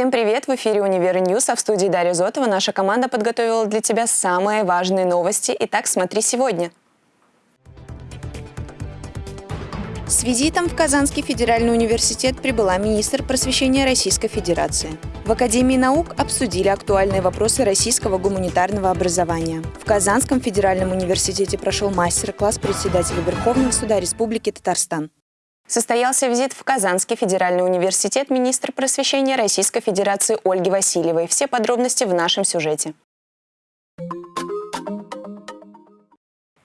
Всем привет! В эфире «Univer News», а в студии Дарья Зотова наша команда подготовила для тебя самые важные новости. Итак, смотри сегодня. С визитом в Казанский федеральный университет прибыла министр просвещения Российской Федерации. В Академии наук обсудили актуальные вопросы российского гуманитарного образования. В Казанском федеральном университете прошел мастер-класс председателя Верховного суда Республики Татарстан. Состоялся визит в Казанский федеральный университет министра просвещения Российской Федерации Ольги Васильевой. Все подробности в нашем сюжете.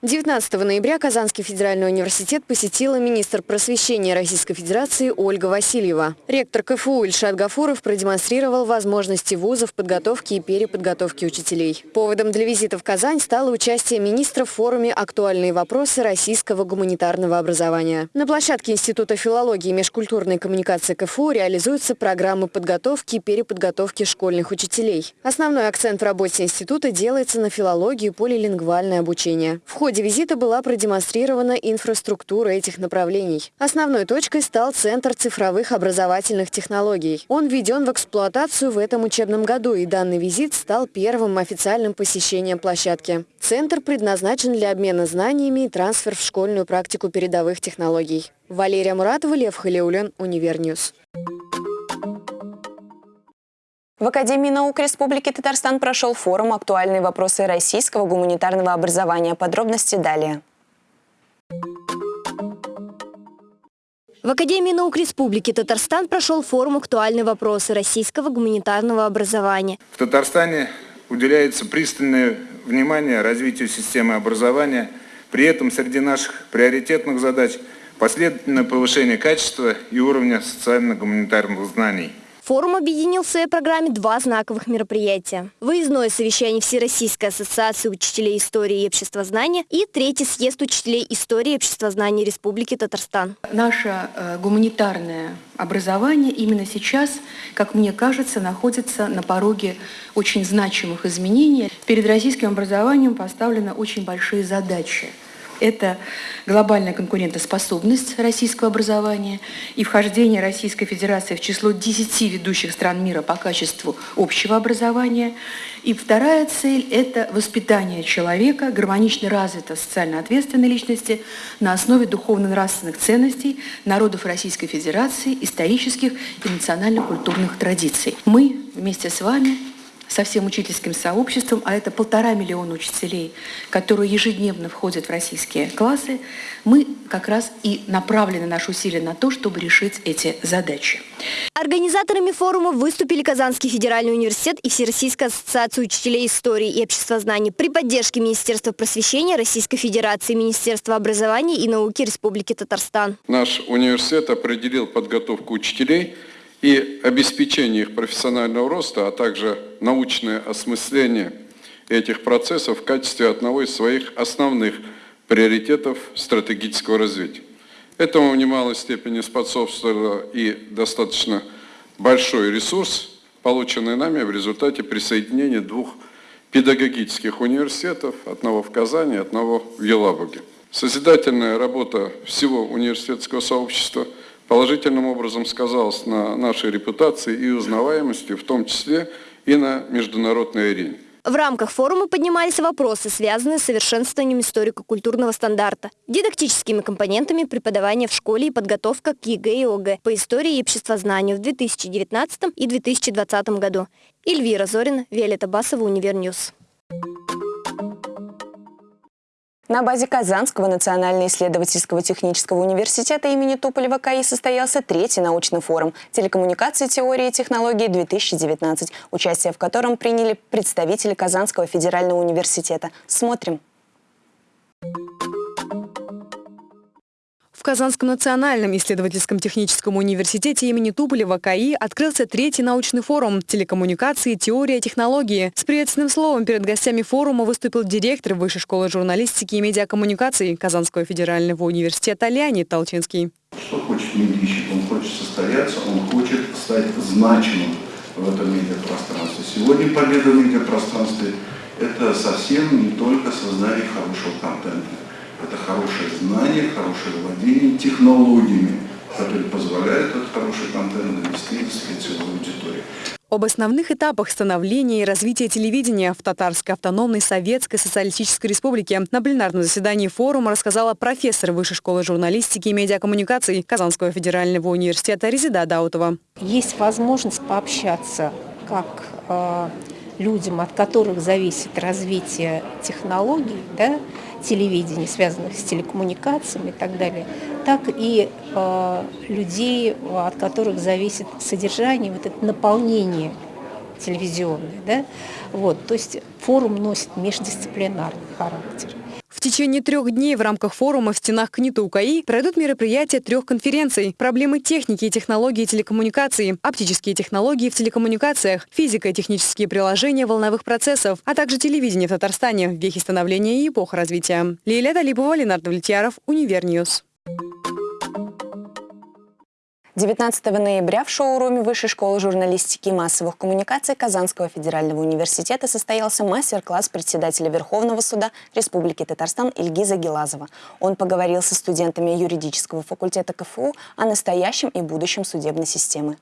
19 ноября Казанский федеральный университет посетила министр просвещения Российской Федерации Ольга Васильева. Ректор КФУ Ильшат Гафуров продемонстрировал возможности вузов подготовки и переподготовки учителей. Поводом для визита в Казань стало участие министра в форуме «Актуальные вопросы российского гуманитарного образования». На площадке Института филологии и межкультурной коммуникации КФУ реализуются программы подготовки и переподготовки школьных учителей. Основной акцент в работе института делается на филологию и полилингвальное обучение. В ходе визита была продемонстрирована инфраструктура этих направлений. Основной точкой стал Центр цифровых образовательных технологий. Он введен в эксплуатацию в этом учебном году, и данный визит стал первым официальным посещением площадки. Центр предназначен для обмена знаниями и трансфер в школьную практику передовых технологий. Валерия Муратова, Лев Халиулин, Univer News. В Академии наук Республики Татарстан прошел форум «Актуальные вопросы российского гуманитарного образования». Подробности далее. В Академии наук Республики Татарстан прошел форум «Актуальные вопросы российского гуманитарного образования». В Татарстане уделяется пристальное внимание развитию системы образования. При этом среди наших приоритетных задач последовательное повышение качества и уровня социально-гуманитарных знаний – Форум объединил в своей программе два знаковых мероприятия. Выездное совещание Всероссийской ассоциации учителей истории и обществознания и третий съезд учителей истории и обществознания Республики Татарстан. Наше э, гуманитарное образование именно сейчас, как мне кажется, находится на пороге очень значимых изменений. Перед российским образованием поставлены очень большие задачи – это глобальная конкурентоспособность российского образования и вхождение Российской Федерации в число 10 ведущих стран мира по качеству общего образования. И вторая цель – это воспитание человека, гармонично развитой социально ответственной личности на основе духовно-нравственных ценностей народов Российской Федерации, исторических и национально-культурных традиций. Мы вместе с вами со всем учительским сообществом, а это полтора миллиона учителей, которые ежедневно входят в российские классы, мы как раз и направлены наши усилия на то, чтобы решить эти задачи. Организаторами форума выступили Казанский федеральный университет и Всероссийская ассоциация учителей истории и обществознания при поддержке Министерства просвещения Российской Федерации, Министерства образования и науки Республики Татарстан. Наш университет определил подготовку учителей – и обеспечение их профессионального роста, а также научное осмысление этих процессов в качестве одного из своих основных приоритетов стратегического развития. Этому в немалой степени способствовал и достаточно большой ресурс, полученный нами в результате присоединения двух педагогических университетов, одного в Казани, одного в Елабуге. Созидательная работа всего университетского сообщества – положительным образом сказалось на нашей репутации и узнаваемости, в том числе и на международной арене. В рамках форума поднимались вопросы, связанные с совершенствованием историко-культурного стандарта, дидактическими компонентами преподавания в школе и подготовка к ЕГЭ и ОГЭ по истории и обществознанию в 2019 и 2020 году. Эльвира Зорина, Виолетта Басова, Универньюз. На базе Казанского национально-исследовательского технического университета имени Туполева КАИ состоялся третий научный форум «Телекоммуникации, теории и технологии-2019», участие в котором приняли представители Казанского федерального университета. Смотрим. Казанском национальном исследовательском техническом университете имени Туполева КАИ открылся третий научный форум «Телекоммуникации. Теория технологии». С приветственным словом перед гостями форума выступил директор Высшей школы журналистики и медиакоммуникаций Казанского федерального университета Леонид Толчинский. Что хочет медийщик? Он хочет состояться, он хочет стать значимым в этом медиапространстве. Сегодня победа в медиапространстве – это совсем не только создание хорошего контента это хорошее знание, хорошее владение технологиями, которые позволяют этот хороший контент донести до целевой аудитории. Об основных этапах становления и развития телевидения в Татарской автономной Советской Социалистической Республике на пленарном заседании форума рассказала профессор Высшей школы журналистики и медиакоммуникаций Казанского федерального университета Резида Даутова. Есть возможность пообщаться как э, людям, от которых зависит развитие технологий, да, телевидения, связанных с телекоммуникациями и так далее, так и э, людей, от которых зависит содержание, вот это наполнение телевизионное. Да? Вот, то есть форум носит междисциплинарный характер. Течение трех дней в рамках форума в стенах КНИТУ-КАИ пройдут мероприятия трех конференций «Проблемы техники и технологии телекоммуникаций», «Оптические технологии в телекоммуникациях», «Физика и технические приложения волновых процессов», а также «Телевидение в Татарстане. Вехи становления и эпоха развития». Лилия Талипова, Ленардо Влетьяров, Универньюз. 19 ноября в шоуруме Высшей школы журналистики и массовых коммуникаций Казанского федерального университета состоялся мастер-класс председателя Верховного суда Республики Татарстан Ильгиза Гелазова. Он поговорил со студентами юридического факультета КФУ о настоящем и будущем судебной системы.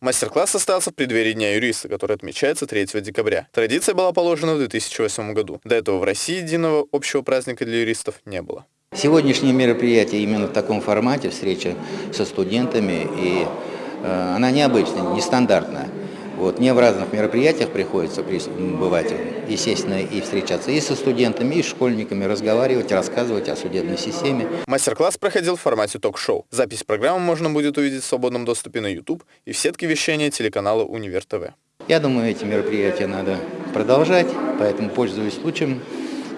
Мастер-класс состоялся в преддверии Дня юриста, который отмечается 3 декабря. Традиция была положена в 2008 году. До этого в России единого общего праздника для юристов не было. Сегодняшнее мероприятие именно в таком формате, встреча со студентами, и э, она необычная, нестандартная. Вот, мне в разных мероприятиях приходится бывать, естественно, и встречаться и со студентами, и с школьниками, разговаривать, рассказывать о судебной системе. Мастер-класс проходил в формате ток-шоу. Запись программы можно будет увидеть в свободном доступе на YouTube и в сетке вещания телеканала Универ ТВ. Я думаю, эти мероприятия надо продолжать, поэтому, пользуясь случаем,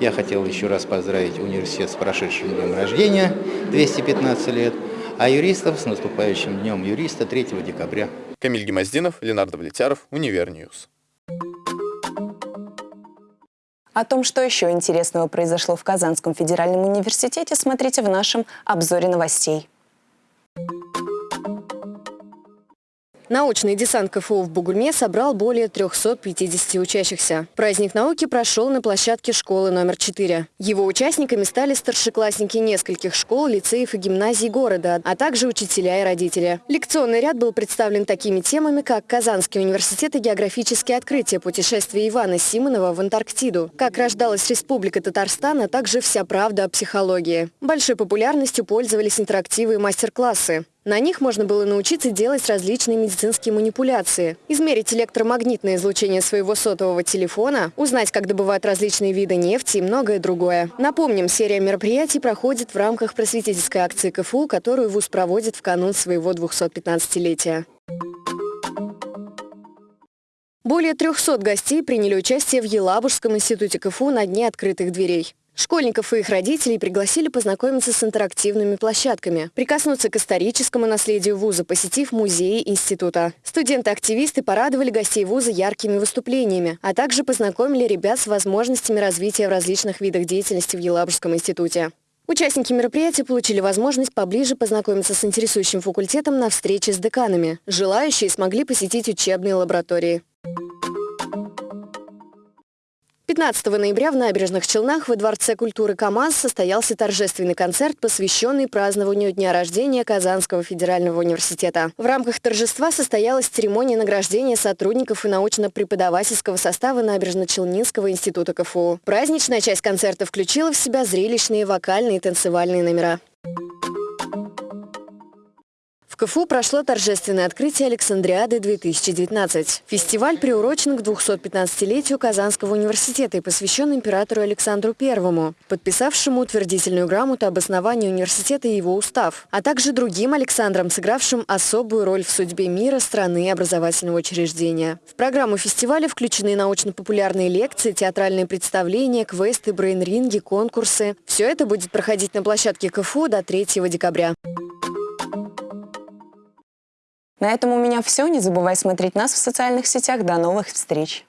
я хотел еще раз поздравить университет с прошедшим днем рождения, 215 лет, а юристов с наступающим днем юриста 3 декабря. Камиль Гемоздинов, Ленардо Влетяров, Универньюз. О том, что еще интересного произошло в Казанском федеральном университете, смотрите в нашем обзоре новостей. Научный десант КФУ в Бугульме собрал более 350 учащихся. Праздник науки прошел на площадке школы номер 4. Его участниками стали старшеклассники нескольких школ, лицеев и гимназий города, а также учителя и родители. Лекционный ряд был представлен такими темами, как Казанский университет и географические открытия путешествия Ивана Симонова в Антарктиду, как рождалась Республика Татарстан, а также вся правда о психологии. Большой популярностью пользовались интерактивы и мастер-классы. На них можно было научиться делать различные медицинские манипуляции, измерить электромагнитное излучение своего сотового телефона, узнать, как добывают различные виды нефти и многое другое. Напомним, серия мероприятий проходит в рамках просветительской акции КФУ, которую ВУЗ проводит в канун своего 215-летия. Более 300 гостей приняли участие в Елабужском институте КФУ на Дне открытых дверей. Школьников и их родителей пригласили познакомиться с интерактивными площадками, прикоснуться к историческому наследию вуза, посетив музеи института. Студенты-активисты порадовали гостей вуза яркими выступлениями, а также познакомили ребят с возможностями развития в различных видах деятельности в Елабужском институте. Участники мероприятия получили возможность поближе познакомиться с интересующим факультетом на встрече с деканами. Желающие смогли посетить учебные лаборатории. 15 ноября в Набережных Челнах во Дворце культуры КАМАЗ состоялся торжественный концерт, посвященный празднованию дня рождения Казанского федерального университета. В рамках торжества состоялась церемония награждения сотрудников и научно-преподавательского состава Набережно-Челнинского института КФУ. Праздничная часть концерта включила в себя зрелищные вокальные и танцевальные номера. КФУ прошло торжественное открытие Александриады-2019. Фестиваль приурочен к 215-летию Казанского университета и посвящен императору Александру I, подписавшему утвердительную грамоту об основании университета и его устав, а также другим Александрам, сыгравшим особую роль в судьбе мира, страны и образовательного учреждения. В программу фестиваля включены научно-популярные лекции, театральные представления, квесты, брейн-ринги, конкурсы. Все это будет проходить на площадке КФУ до 3 декабря. На этом у меня все. Не забывай смотреть нас в социальных сетях. До новых встреч!